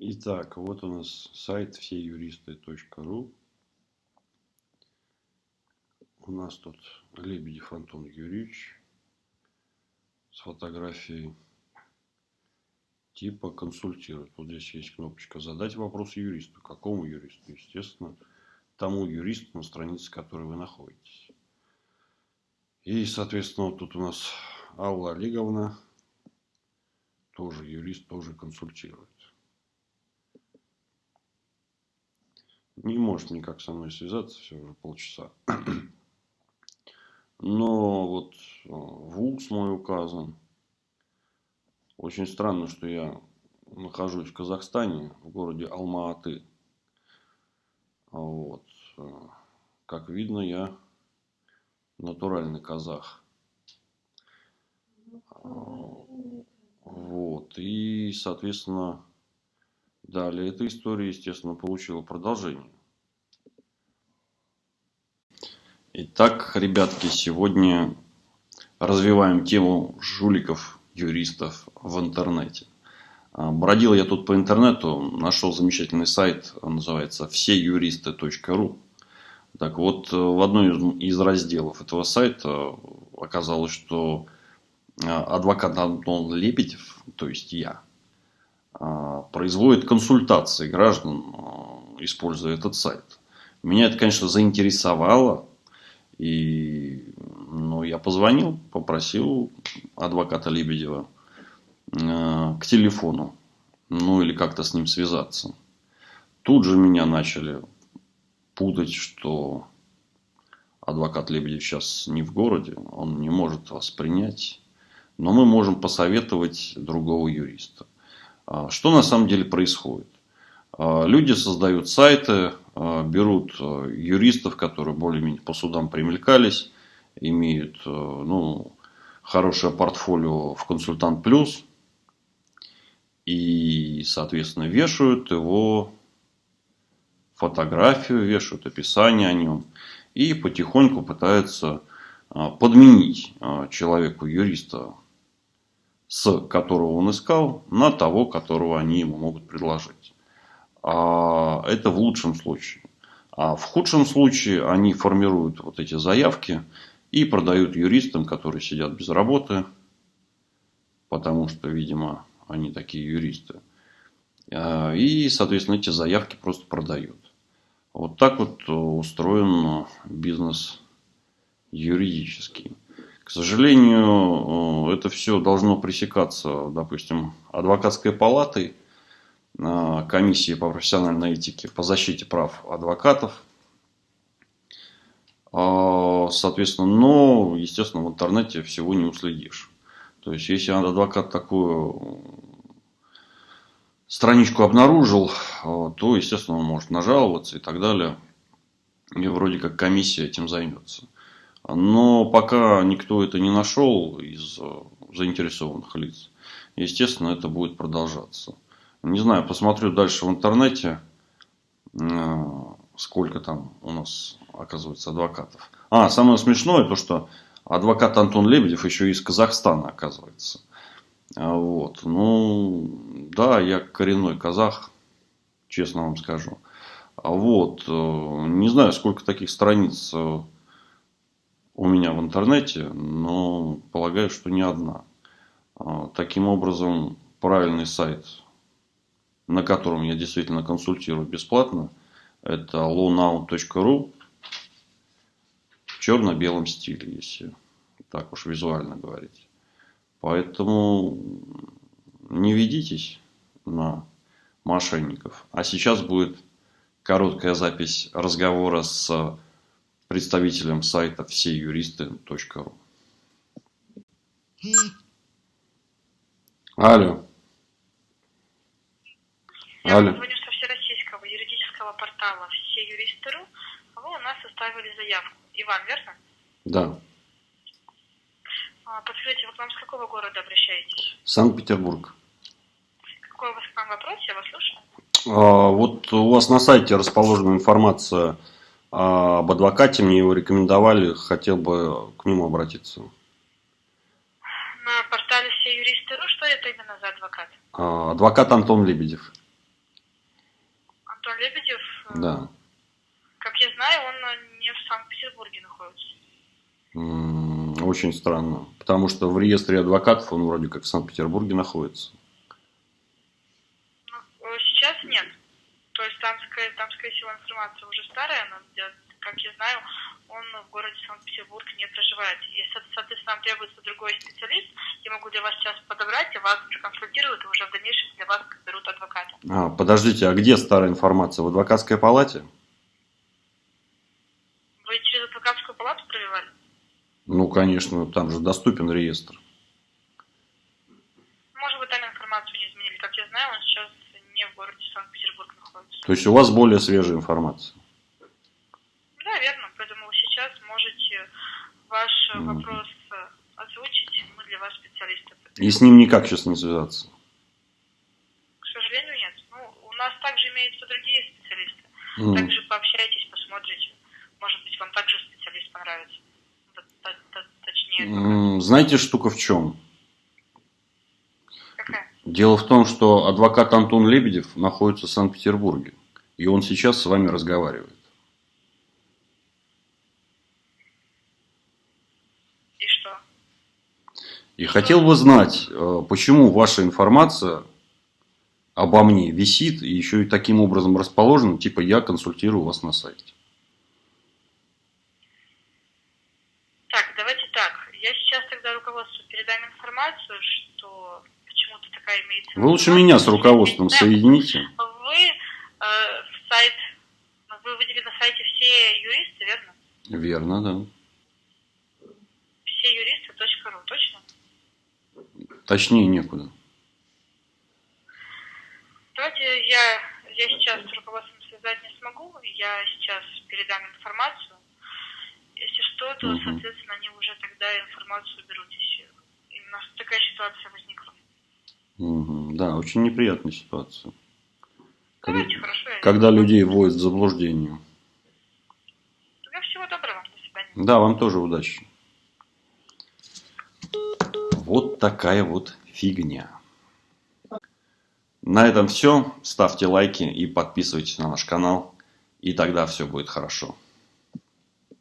Итак, вот у нас сайт всеюристы.ру. У нас тут Лебедев Антон Юрьевич с фотографией типа консультировать. Вот здесь есть кнопочка «Задать вопрос юристу». Какому юристу? Естественно, тому юристу, на странице которой вы находитесь. И, соответственно, вот тут у нас Алла Олеговна, тоже юрист, тоже консультирует. Не может никак со мной связаться, все уже полчаса. Но вот э, вуз мой указан. Очень странно, что я нахожусь в Казахстане, в городе Алма-Аты. Вот. Э, как видно, я натуральный казах. Вот. И, соответственно, Далее эта история, естественно, получила продолжение. Итак, ребятки, сегодня развиваем тему жуликов, юристов в интернете. А, бродил я тут по интернету, нашел замечательный сайт, называется всеюристы.ру. Так вот, в одной из разделов этого сайта оказалось, что а, адвокат Антон Лебедев, то есть я, а, производит консультации граждан, а, используя этот сайт. Меня это, конечно, заинтересовало. И ну, я позвонил, попросил адвоката Лебедева э, к телефону. Ну, или как-то с ним связаться. Тут же меня начали путать, что адвокат Лебедев сейчас не в городе, он не может вас принять. Но мы можем посоветовать другого юриста. А, что на самом деле происходит? А, люди создают сайты, а, берут юристов, которые более-менее по судам примелькались, имеют ну, хорошее портфолио в консультант плюс и, соответственно, вешают его фотографию, вешают описание о нем и потихоньку пытаются подменить человеку юриста с которого он искал, на того, которого они ему могут предложить. А это в лучшем случае. А в худшем случае они формируют вот эти заявки и продают юристам, которые сидят без работы, потому что, видимо, они такие юристы. А, и, соответственно, эти заявки просто продают. Вот так вот устроен бизнес юридический. К сожалению, э, это все должно пресекаться, допустим, адвокатской палатой, комиссией по профессиональной этике по защите прав адвокатов. А, соответственно, но, естественно, в интернете всего не уследишь. То есть, если адвокат такую страничку обнаружил, э, то, естественно, он может нажаловаться и так далее. И вроде как комиссия этим займется. Но пока никто это не нашел из э, заинтересованных лиц, естественно, это будет продолжаться. Не знаю, посмотрю дальше в интернете, э, сколько там у нас оказывается адвокатов. А, самое смешное то, что адвокат Антон Лебедев еще из Казахстана оказывается. А вот. Ну, да, я коренной казах, честно вам скажу. А вот. Э, не знаю, сколько таких страниц у меня в интернете, но полагаю, что не одна. А, таким образом, правильный сайт, на котором я действительно консультирую бесплатно, это lownow.ru в черно-белом стиле, если так уж визуально говорить. Поэтому не ведитесь на мошенников. А сейчас будет короткая запись разговора с представителем сайта всеюристы.ру. Алло. Я Алло. звоню со всероссийского юридического портала «Все юристы.ру». Вы у нас составили заявку. Иван, верно? Да. А, подскажите, вы к нам с какого города обращаетесь? Санкт-Петербург. Какой у вас к нам вопрос? Я вас слушаю. А, вот у вас на сайте расположена информация а об адвокате мне его рекомендовали, хотел бы к нему обратиться. На портале все юристы.ру что это именно за адвокат? А, адвокат Антон Лебедев. Э, Да. как я знаю, он э, не в Санкт-Петербурге находится. Очень странно. Потому что в реестре адвокатов он вроде как в Санкт-Петербурге находится. Ну, э, сейчас нет. То есть там, там, скорее всего, информация уже старая, но, как я знаю, он в городе Санкт-Петербург не проживает. И, со- соответственно, нам требуется другой специалист. Я могу для вас сейчас подобрать, и вас проконсультируют, и уже в дальнейшем для вас берут адвоката. А, подождите, а где старая информация? В адвокатской палате? Вы через адвокатскую палату провивали? Ну, конечно, там же доступен реестр. Может быть, там информацию не изменили. Как я знаю, он сейчас не в городе Санкт-Петербург находится. То есть у вас более свежая информация. Да, верно. Поэтому вы сейчас можете ваш Мгм. вопрос озвучить. Мы для вас специалисты. И с ним никак сейчас не связаться. К сожалению, нет. Ну, у нас также имеются другие М. Также пообщайтесь, посмотрите. Может быть, вам также специалист понравится. Т- т- т- Точнее, М, Знаете, штука в чем? какая? Дело в том, что адвокат Антон Лебедев находится в Санкт-Петербурге. И он сейчас с вами разговаривает. И что? И хотел бы знать, э, почему ваша информация обо мне висит и еще и таким образом расположена, типа я консультирую вас на сайте. Так, давайте так. Я сейчас тогда руководству передам информацию, что почему-то такая имеется. Вы лучше меня с руководством Да. соедините. Вы э, в сайт, вы выделили на сайте все юристы, верно? Верно, да. Все юристы.ру, точно? Точнее некуда. Давайте я, я сейчас с руководством связать не смогу, я сейчас передам информацию. Если что, то, Мгм. соответственно, они уже тогда информацию берут, если именно такая ситуация возникла. Мгм. Да, очень неприятная ситуация. Когда, Давайте, хорошо. когда людей вводят в заблуждение. Тогда всего доброго, до свидания. Да, вам тоже удачи. Вот такая вот фигня. На этом все. Ставьте лайки и подписывайтесь на наш канал. И тогда все будет хорошо.